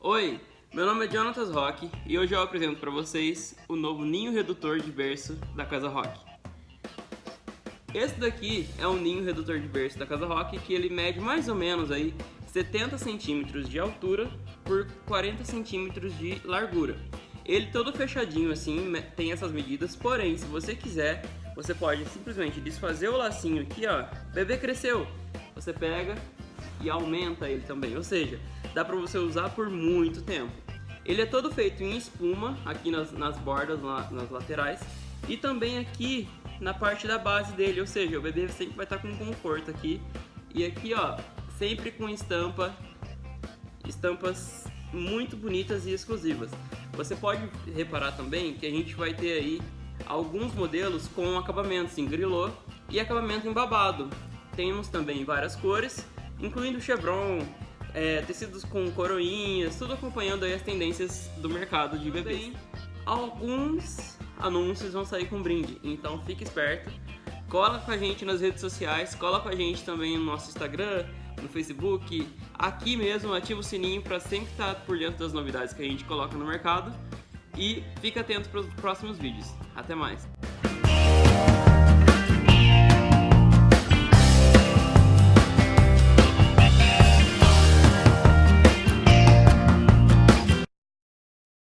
Oi, meu nome é Jonatas Rock e hoje eu apresento para vocês o novo ninho redutor de berço da Casa Rock. Esse daqui é um ninho redutor de berço da Casa Rock que ele mede mais ou menos aí 70 centímetros de altura por 40 centímetros de largura. Ele todo fechadinho assim, tem essas medidas, porém, se você quiser, você pode simplesmente desfazer o lacinho aqui, ó. Bebê cresceu, você pega e aumenta ele também, ou seja, dá pra você usar por muito tempo. Ele é todo feito em espuma, aqui nas, nas bordas, nas laterais, e também aqui na parte da base dele, ou seja, o bebê sempre vai estar com conforto aqui. E aqui, ó, sempre com estampa, estampas muito bonitas e exclusivas. Você pode reparar também que a gente vai ter aí alguns modelos com acabamentos em grilô e acabamento em babado. Temos também várias cores, incluindo chevron, é, tecidos com coroinhas, tudo acompanhando as tendências do mercado de bebês. Alguns anúncios vão sair com brinde, então fique esperto. Cola com a gente nas redes sociais, cola com a gente também no nosso Instagram, no Facebook, aqui mesmo, ativa o sininho para sempre estar por dentro das novidades que a gente coloca no mercado e fica atento para os próximos vídeos. Até mais!